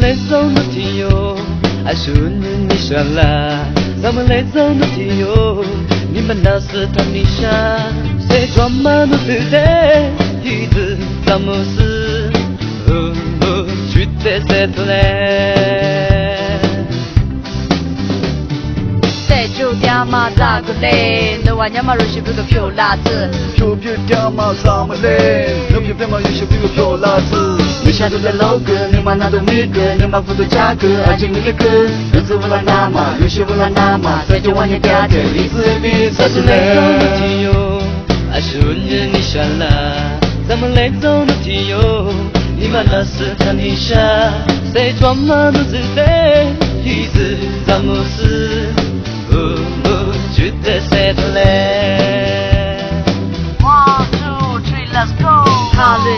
们来走的天哟，爱是温暖的沙拉。咱们来走的天哟，你们那是他们下，谁装满了自在，一直咱们是，哦哦，去得谁的来。就掉嘛咋个嘞？那玩意嘛若是不个漂辣子，就别掉嘛咋么嘞？那偏偏嘛有些不个漂辣你下头的 logo，你嘛那都米个，你嘛付的价格，爱情你的歌，日子不难拿嘛，有些不难拿嘛，再就往你家的，一次比三十来走的天哟，爱是温热的沙拉，咱们来走的天哟，你嘛那是看你下，谁装嘛都自在，一直咱们是。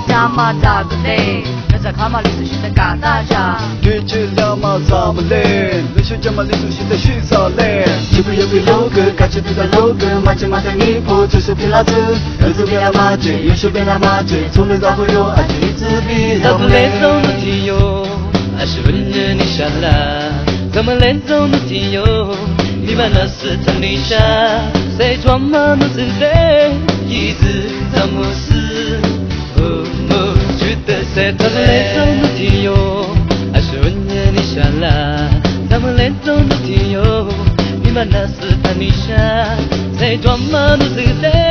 他对他妈咋个嘞？那在卡马里头现在干大家。对这他妈咋么嘞？那些家嘛里头现在洗澡嘞。有个有个 logo，感觉比较 logo，马甲马的衣服就是皮拉子，儿子别来马嘴，有时别来马嘴，从来早会有爱情一支笔。咱们来走的天哟，还是温热的沙拉。咱们来走的天哟。你把那是藤底下，谁装てたどれそうな気よ。足を逃げにしゃらたどれそうな気よ。今なすたにしゃ。成長まぬせて。